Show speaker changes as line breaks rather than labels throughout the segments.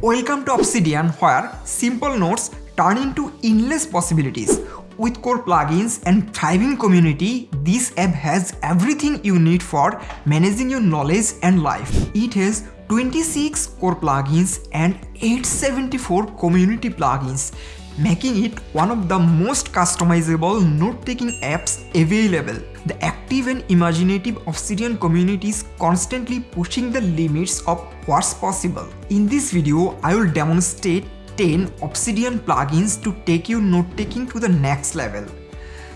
Welcome to Obsidian where simple notes turn into endless possibilities. With core plugins and thriving community, this app has everything you need for managing your knowledge and life. It has 26 core plugins and 874 community plugins, making it one of the most customizable note-taking apps available. The active and imaginative Obsidian community is constantly pushing the limits of what's possible. In this video, I will demonstrate 10 Obsidian plugins to take your note-taking to the next level.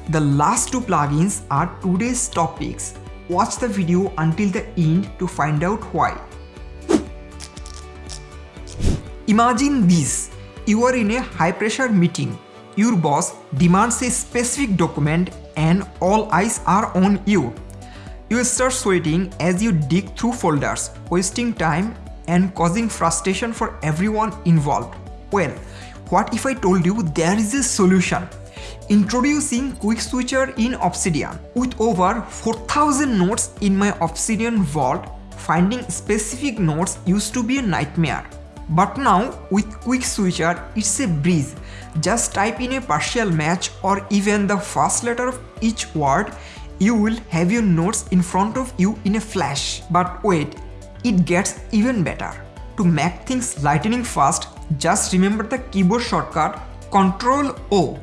The last two plugins are today's topics. Watch the video until the end to find out why. Imagine this. You are in a high pressure meeting. Your boss demands a specific document and all eyes are on you. You start sweating as you dig through folders, wasting time and causing frustration for everyone involved. Well, what if I told you there is a solution? Introducing Quick Switcher in Obsidian. With over 4000 notes in my Obsidian vault, finding specific notes used to be a nightmare. But now with quick switcher it's a breeze. Just type in a partial match or even the first letter of each word you will have your notes in front of you in a flash. But wait, it gets even better. To make things lightning fast, just remember the keyboard shortcut Ctrl O.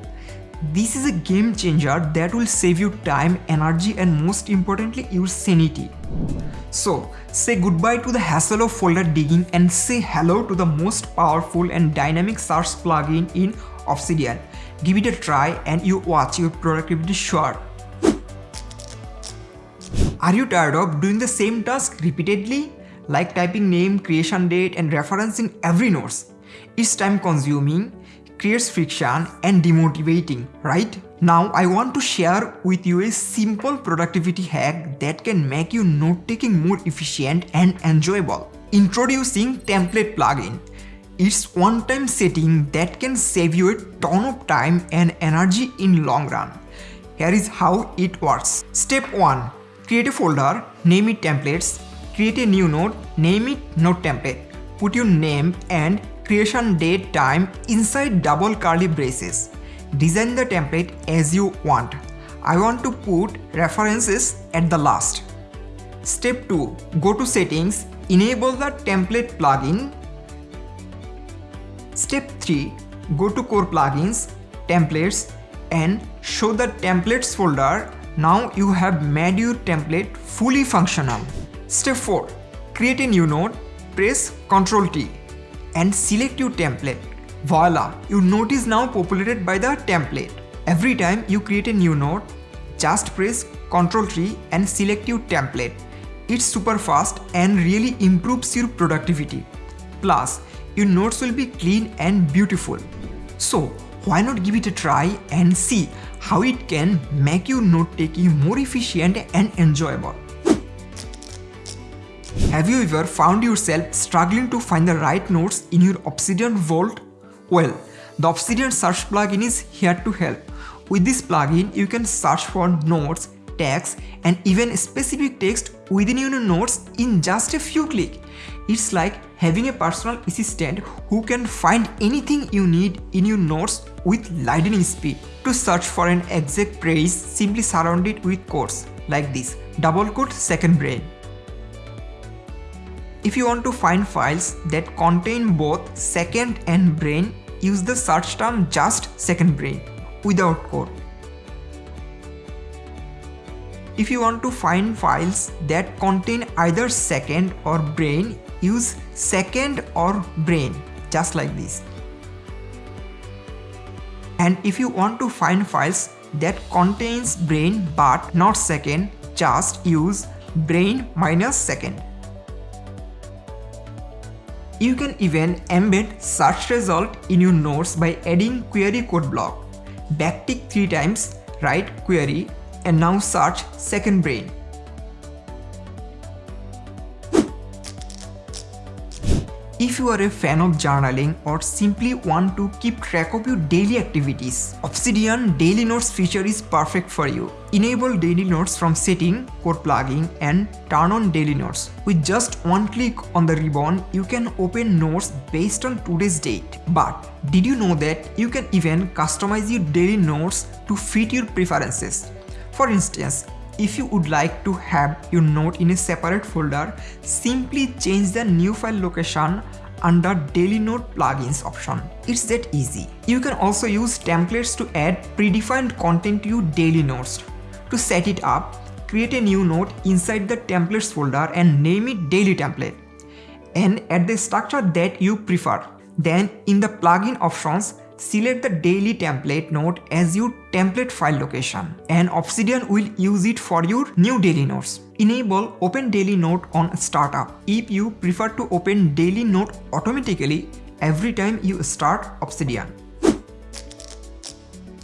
This is a game changer that will save you time, energy and most importantly your sanity. So, say goodbye to the hassle of folder digging and say hello to the most powerful and dynamic search plugin in Obsidian. Give it a try and you watch your productivity soar. Are you tired of doing the same task repeatedly? Like typing name, creation date and reference in every notes. It's time consuming, creates friction and demotivating, right? Now I want to share with you a simple productivity hack that can make your note-taking more efficient and enjoyable. Introducing Template plugin. It's one-time setting that can save you a ton of time and energy in long run. Here is how it works. Step 1. Create a folder, name it templates, create a new note, name it note template. Put your name and creation date time inside double curly braces. Design the template as you want. I want to put references at the last. Step 2. Go to settings, enable the template plugin. Step 3. Go to core plugins, templates and show the templates folder. Now you have made your template fully functional. Step 4. Create a new node, press Ctrl T and select your template. Voila, your note is now populated by the template. Every time you create a new note, just press Ctrl T and select your template. It's super fast and really improves your productivity. Plus, your notes will be clean and beautiful. So, why not give it a try and see how it can make your note-taking more efficient and enjoyable. Have you ever found yourself struggling to find the right notes in your Obsidian Vault? Well, the Obsidian Search plugin is here to help. With this plugin, you can search for notes, tags and even specific text within your notes in just a few clicks. It's like having a personal assistant who can find anything you need in your notes with lightning speed. To search for an exact phrase, simply surround it with quotes like this, double quote second brain. If you want to find files that contain both second and brain, use the search term just second brain without quote. If you want to find files that contain either second or brain, use second or brain just like this. And if you want to find files that contains brain but not second, just use brain minus second. You can even embed search result in your notes by adding query code block. Backtick 3 times, write query and now search second brain. If you are a fan of journaling or simply want to keep track of your daily activities, Obsidian Daily Notes feature is perfect for you. Enable Daily Notes from setting, core plugin and turn on Daily Notes. With just one click on the ribbon, you can open notes based on today's date. But did you know that you can even customize your daily notes to fit your preferences? For instance, if you would like to have your note in a separate folder, simply change the new file location under daily note plugins option. It's that easy. You can also use templates to add predefined content to your daily notes. To set it up, create a new note inside the templates folder and name it daily template and add the structure that you prefer. Then in the plugin options, select the daily template note as your template file location and Obsidian will use it for your new daily notes. Enable open daily note on startup if you prefer to open daily note automatically every time you start Obsidian.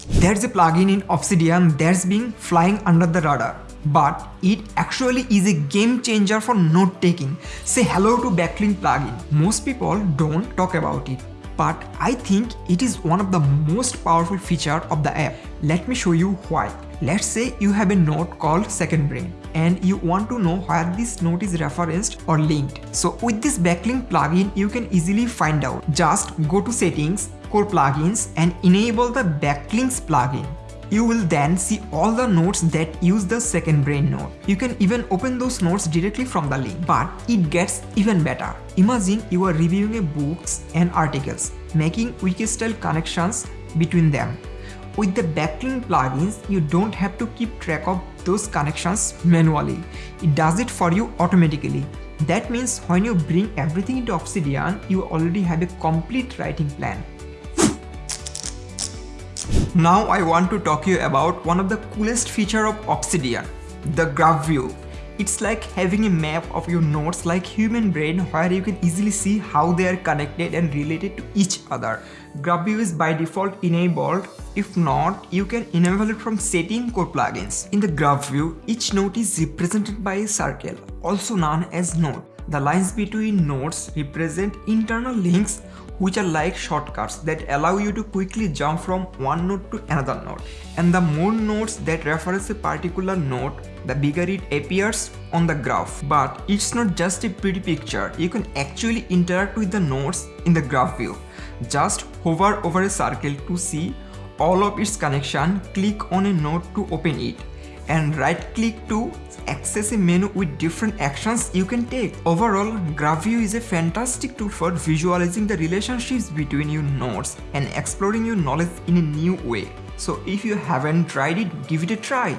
There's a plugin in Obsidian that's been flying under the radar but it actually is a game changer for note taking. Say hello to backlink plugin. Most people don't talk about it but I think it is one of the most powerful feature of the app. Let me show you why. Let's say you have a note called Second Brain and you want to know where this note is referenced or linked. So with this backlink plugin, you can easily find out. Just go to settings, core plugins and enable the backlinks plugin. You will then see all the notes that use the second brain node. You can even open those notes directly from the link, but it gets even better. Imagine you are reviewing books and articles, making wiki-style connections between them. With the backlink plugins, you don't have to keep track of those connections manually. It does it for you automatically. That means when you bring everything into Obsidian, you already have a complete writing plan. Now I want to talk you about one of the coolest feature of Obsidian, the graph view. It's like having a map of your nodes like human brain where you can easily see how they are connected and related to each other. Graph view is by default enabled. If not, you can enable it from setting core plugins. In the graph view, each node is represented by a circle, also known as node. The lines between nodes represent internal links which are like shortcuts that allow you to quickly jump from one node to another node. And the more nodes that reference a particular node, the bigger it appears on the graph. But it's not just a pretty picture, you can actually interact with the nodes in the graph view. Just hover over a circle to see all of its connection, click on a node to open it and right click to access a menu with different actions you can take. Overall, GraphView is a fantastic tool for visualizing the relationships between your nodes and exploring your knowledge in a new way. So if you haven't tried it, give it a try.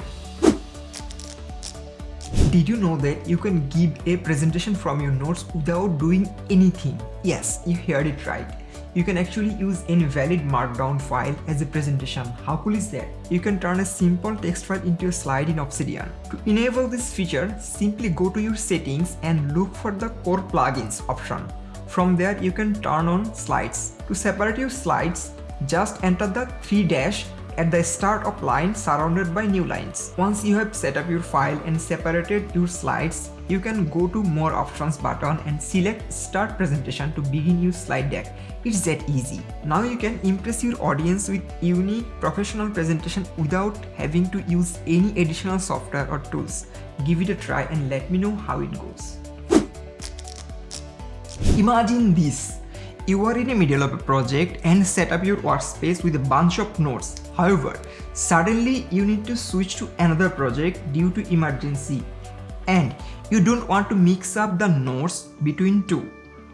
Did you know that you can give a presentation from your notes without doing anything? Yes, you heard it right you can actually use any valid markdown file as a presentation. How cool is that? You can turn a simple text file into a slide in Obsidian. To enable this feature, simply go to your settings and look for the core plugins option. From there, you can turn on slides. To separate your slides, just enter the 3 dash at the start of line surrounded by new lines. Once you have set up your file and separated your slides, you can go to more options button and select start presentation to begin your slide deck. It's that easy. Now you can impress your audience with unique professional presentation without having to use any additional software or tools. Give it a try and let me know how it goes. Imagine this. You are in the middle of a project and set up your workspace with a bunch of notes. However, suddenly you need to switch to another project due to emergency and you don't want to mix up the nodes between two.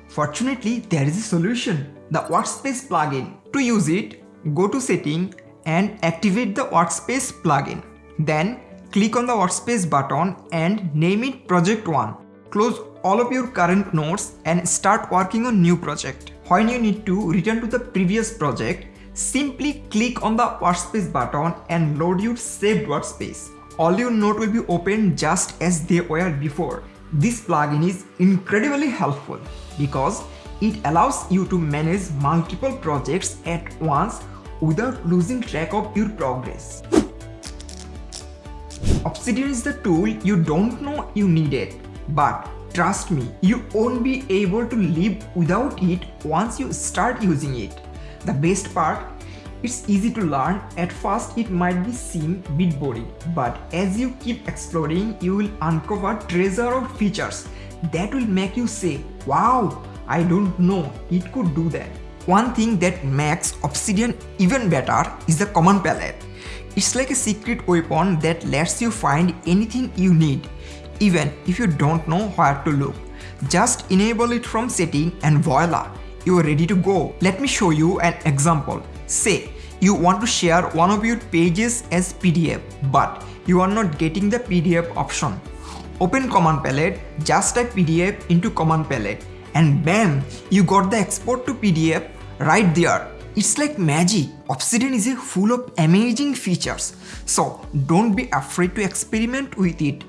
Fortunately, there is a solution, the Workspace plugin. To use it, go to Setting and activate the Workspace plugin. Then click on the Workspace button and name it Project 1. Close all of your current nodes and start working on new project. When you need to return to the previous project, simply click on the Workspace button and load your saved workspace all your note will be opened just as they were before. This plugin is incredibly helpful because it allows you to manage multiple projects at once without losing track of your progress. Obsidian is the tool you don't know you need it, but trust me, you won't be able to live without it once you start using it. The best part, it's easy to learn. At first it might be seem bit boring, but as you keep exploring, you will uncover treasure of features that will make you say, wow, I don't know it could do that. One thing that makes Obsidian even better is the command palette. It's like a secret weapon that lets you find anything you need, even if you don't know where to look. Just enable it from setting and voila, you are ready to go. Let me show you an example. Say, you want to share one of your pages as PDF, but you are not getting the PDF option. Open command palette, just type PDF into command palette and bam, you got the export to PDF right there. It's like magic. Obsidian is full of amazing features. So don't be afraid to experiment with it.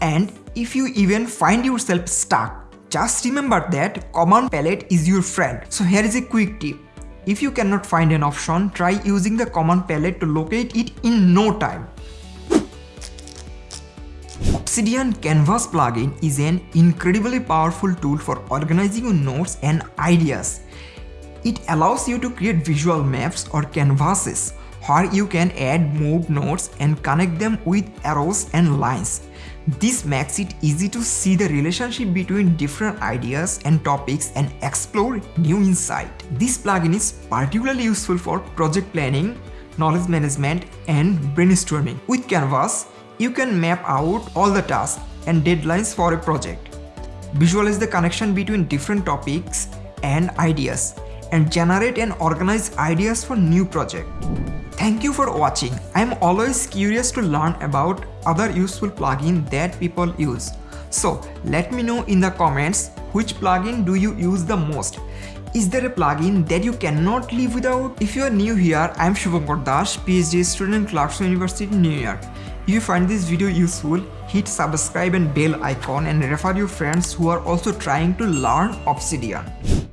And if you even find yourself stuck, just remember that command palette is your friend. So here is a quick tip. If you cannot find an option, try using the command palette to locate it in no time. Obsidian Canvas plugin is an incredibly powerful tool for organizing your notes and ideas. It allows you to create visual maps or canvases where you can add moved notes and connect them with arrows and lines. This makes it easy to see the relationship between different ideas and topics and explore new insight. This plugin is particularly useful for project planning, knowledge management, and brainstorming. With Canvas, you can map out all the tasks and deadlines for a project. Visualize the connection between different topics and ideas and generate and organize ideas for new project. Thank you for watching. I am always curious to learn about other useful plugin that people use. So let me know in the comments which plugin do you use the most. Is there a plugin that you cannot live without? If you are new here, I am Shubhankar Das, PhD student Clarkson University, New York. If you find this video useful, hit subscribe and bell icon and refer your friends who are also trying to learn Obsidian.